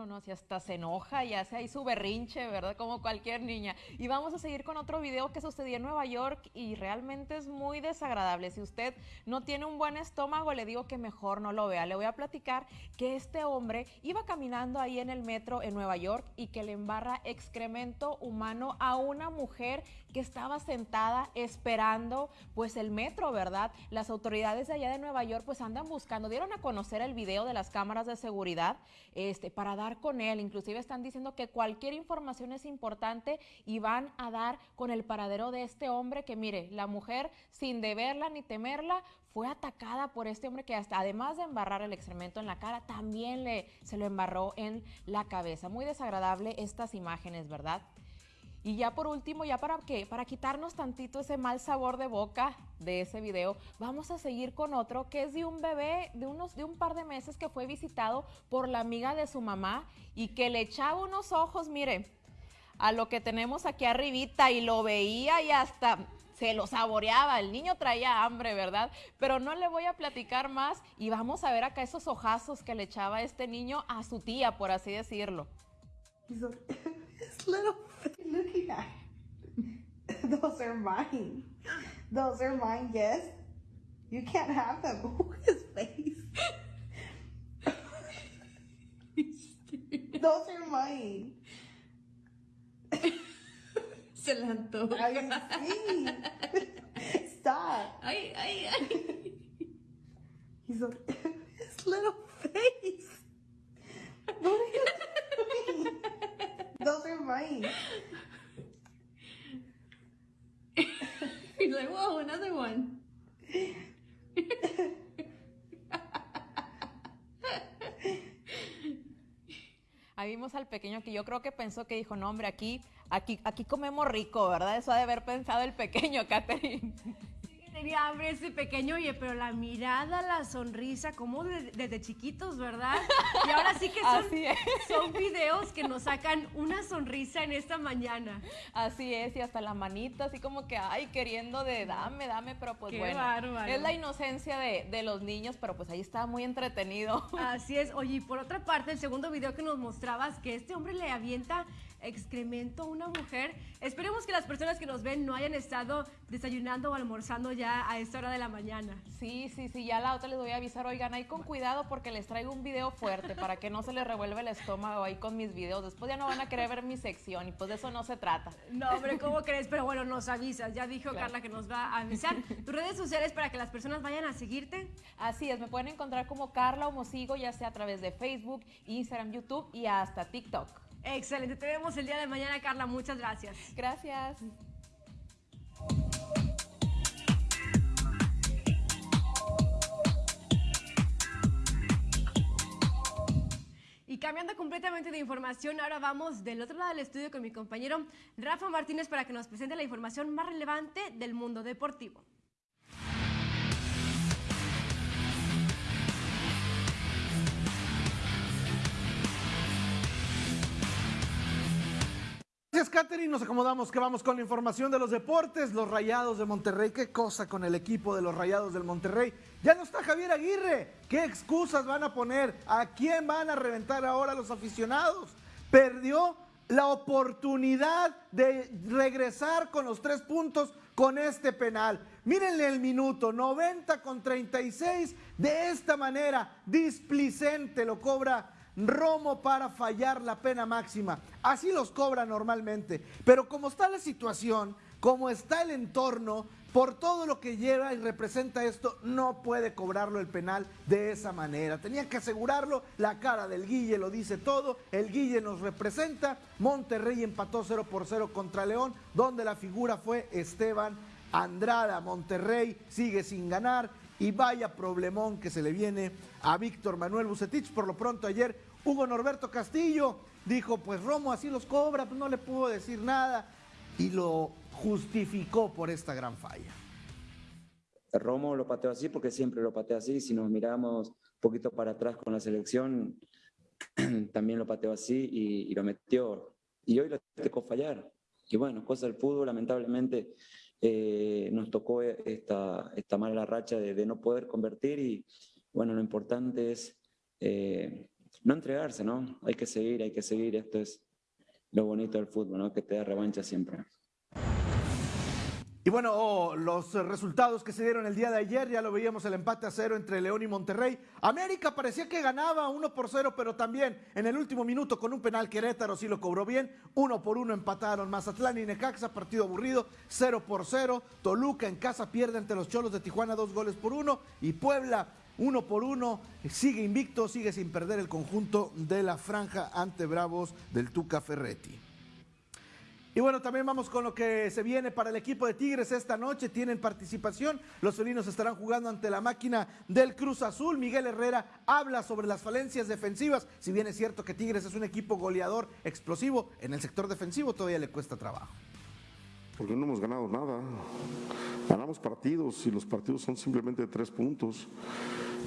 No, si hasta se enoja y hace ahí su berrinche, ¿verdad? Como cualquier niña. Y vamos a seguir con otro video que sucedió en Nueva York y realmente es muy desagradable. Si usted no tiene un buen estómago, le digo que mejor no lo vea. Le voy a platicar que este hombre iba caminando ahí en el metro en Nueva York y que le embarra excremento humano a una mujer que estaba sentada esperando pues el metro, ¿verdad? Las autoridades de allá de Nueva York pues andan buscando, dieron a conocer el video de las cámaras de seguridad este, para dar con él. Inclusive están diciendo que cualquier información es importante y van a dar con el paradero de este hombre que mire, la mujer sin deberla ni temerla fue atacada por este hombre que hasta además de embarrar el excremento en la cara, también le, se lo embarró en la cabeza. Muy desagradable estas imágenes, ¿verdad? Y ya por último, ya para qué, para quitarnos tantito ese mal sabor de boca de ese video, vamos a seguir con otro que es de un bebé de unos de un par de meses que fue visitado por la amiga de su mamá y que le echaba unos ojos, mire, a lo que tenemos aquí arribita y lo veía y hasta se lo saboreaba, el niño traía hambre, ¿verdad? Pero no le voy a platicar más y vamos a ver acá esos ojazos que le echaba este niño a su tía, por así decirlo. looking at. Those are mine. Those are mine, yes. You can't have them. His face. Those are mine. Se la antoja. I see. Stop. Ay, ay, ay. He's like, his little face. What are you doing? Those are mine. He's like, whoa, another one. Ahí vimos al pequeño que yo creo que pensó que dijo, no hombre, aquí, aquí, aquí comemos rico, ¿verdad? Eso ha de haber pensado el pequeño, Catherine tenía hambre ese pequeño, oye, pero la mirada, la sonrisa, como desde chiquitos, ¿verdad? Y ahora sí que son, son videos que nos sacan una sonrisa en esta mañana. Así es, y hasta la manita, así como que, ay, queriendo de dame, dame, pero pues bueno. Es la inocencia de, de, los niños, pero pues ahí está muy entretenido. Así es, oye, y por otra parte, el segundo video que nos mostrabas, que este hombre le avienta excremento a una mujer. Esperemos que las personas que nos ven no hayan estado desayunando o almorzando ya a esta hora de la mañana. Sí, sí, sí, ya la otra les voy a avisar, oigan, ahí con cuidado porque les traigo un video fuerte para que no se les revuelva el estómago ahí con mis videos. Después ya no van a querer ver mi sección y pues de eso no se trata. No, hombre, ¿cómo crees? Pero bueno, nos avisas. Ya dijo Carla que nos va a avisar. ¿Tus redes sociales para que las personas vayan a seguirte? Así es, me pueden encontrar como Carla Homosigo, ya sea a través de Facebook, Instagram, YouTube y hasta TikTok. Excelente, te vemos el día de mañana, Carla. Muchas gracias. Gracias. Y cambiando completamente de información, ahora vamos del otro lado del estudio con mi compañero Rafa Martínez para que nos presente la información más relevante del mundo deportivo. Gracias, Katherine. Nos acomodamos que vamos con la información de los deportes. Los Rayados de Monterrey. ¿Qué cosa con el equipo de los Rayados del Monterrey? Ya no está Javier Aguirre. ¿Qué excusas van a poner? ¿A quién van a reventar ahora los aficionados? Perdió la oportunidad de regresar con los tres puntos con este penal. Mírenle el minuto, 90 con 36. De esta manera, displicente lo cobra Romo para fallar la pena máxima. Así los cobra normalmente. Pero como está la situación, como está el entorno, por todo lo que lleva y representa esto, no puede cobrarlo el penal de esa manera. Tenía que asegurarlo, la cara del Guille lo dice todo, el Guille nos representa, Monterrey empató 0 por 0 contra León, donde la figura fue Esteban Andrada. Monterrey sigue sin ganar y vaya problemón que se le viene a Víctor Manuel Bucetich. Por lo pronto ayer Hugo Norberto Castillo dijo, pues Romo así los cobra, pues no le puedo decir nada. Y lo justificó por esta gran falla. Romo lo pateó así porque siempre lo patea así. Si nos miramos un poquito para atrás con la selección, también lo pateó así y, y lo metió. Y hoy lo tocó fallar. Y bueno, cosa del fútbol, lamentablemente eh, nos tocó esta, esta mala racha de, de, no poder convertir y bueno, lo importante es eh, no entregarse, ¿no? Hay que seguir, hay que seguir. Esto es lo bonito del fútbol, ¿no? Que te da revancha siempre. Y bueno, oh, los resultados que se dieron el día de ayer, ya lo veíamos el empate a cero entre León y Monterrey. América parecía que ganaba uno por cero, pero también en el último minuto con un penal Querétaro sí lo cobró bien. Uno por uno empataron Mazatlán y Necaxa, partido aburrido, cero por cero. Toluca en casa pierde ante los Cholos de Tijuana dos goles por uno. Y Puebla uno por uno, sigue invicto, sigue sin perder el conjunto de la franja ante Bravos del Tuca Ferretti. Y bueno, también vamos con lo que se viene para el equipo de Tigres esta noche. Tienen participación. Los felinos estarán jugando ante la máquina del Cruz Azul. Miguel Herrera habla sobre las falencias defensivas. Si bien es cierto que Tigres es un equipo goleador explosivo, en el sector defensivo todavía le cuesta trabajo. Porque no hemos ganado nada. Ganamos partidos y los partidos son simplemente tres puntos.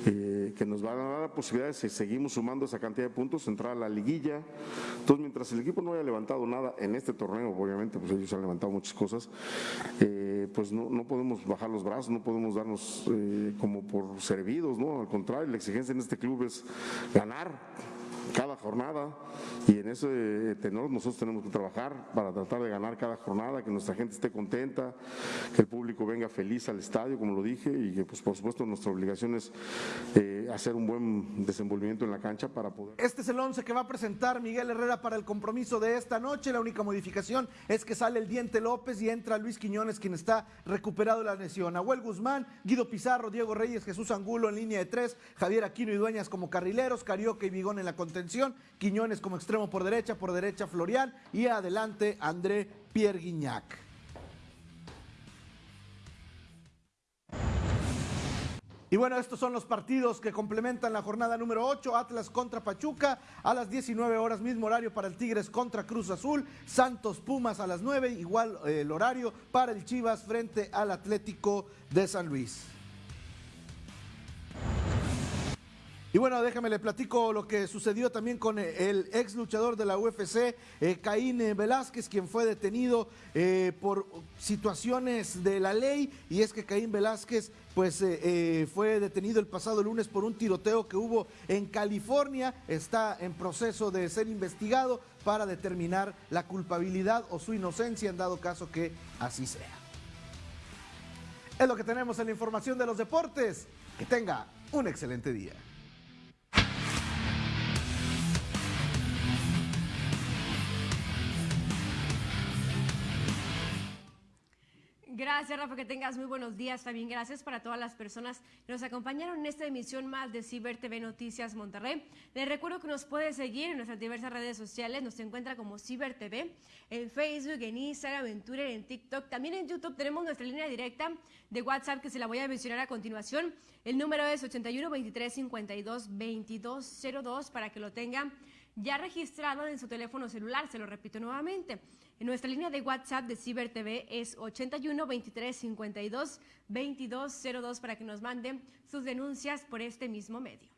Eh, que nos van a dar la posibilidad de si seguimos sumando esa cantidad de puntos, entrar a la liguilla. Entonces, mientras el equipo no haya levantado nada en este torneo, obviamente, pues ellos han levantado muchas cosas, eh, pues no, no, podemos bajar los brazos, no podemos darnos eh, como por servidos, ¿no? Al contrario, la exigencia en este club es ganar cada jornada. Y en ese tenor nosotros tenemos que trabajar para tratar de ganar cada jornada, que nuestra gente esté contenta, que el público venga feliz al estadio, como lo dije, y que pues por supuesto nuestra obligación es eh, hacer un buen desenvolvimiento en la cancha para poder... Este es el 11 que va a presentar Miguel Herrera para el compromiso de esta noche, la única modificación es que sale el Diente López y entra Luis Quiñones, quien está recuperado de la lesión. Abuel Guzmán, Guido Pizarro, Diego Reyes, Jesús Angulo en línea de tres, Javier Aquino y Dueñas como carrileros, Carioca y Vigón en la contención, Quiñones como extremo por derecha, por derecha Florian y adelante André Pierre Guignac. Y bueno, estos son los partidos que complementan la jornada número 8, Atlas contra Pachuca, a las 19 horas mismo horario para el Tigres contra Cruz Azul, Santos Pumas a las 9, igual eh, el horario para el Chivas frente al Atlético de San Luis. Y bueno, déjame le platico lo que sucedió también con el ex luchador de la UFC, eh, Caín Velázquez, quien fue detenido eh, por situaciones de la ley. Y es que Caín Velázquez pues eh, eh, fue detenido el pasado lunes por un tiroteo que hubo en California. Está en proceso de ser investigado para determinar la culpabilidad o su inocencia en dado caso que así sea. Es lo que tenemos en la información de los deportes. Que tenga un excelente día. Gracias, Rafa, que tengas muy buenos días. También gracias para todas las personas que nos acompañaron en esta emisión más de Ciber TV Noticias Monterrey. Les recuerdo que nos puede seguir en nuestras diversas redes sociales. Nos encuentra como Ciber TV en Facebook, en Instagram, en Twitter, en TikTok. También en YouTube tenemos nuestra línea directa de WhatsApp que se la voy a mencionar a continuación. El número es 81 23 52 22 02 para que lo tengan ya registrado en su teléfono celular. Se lo repito nuevamente. En nuestra línea de WhatsApp de Ciber TV es 81 23 52 22 02 para que nos manden sus denuncias por este mismo medio.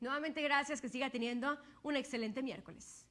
Nuevamente gracias, que siga teniendo un excelente miércoles.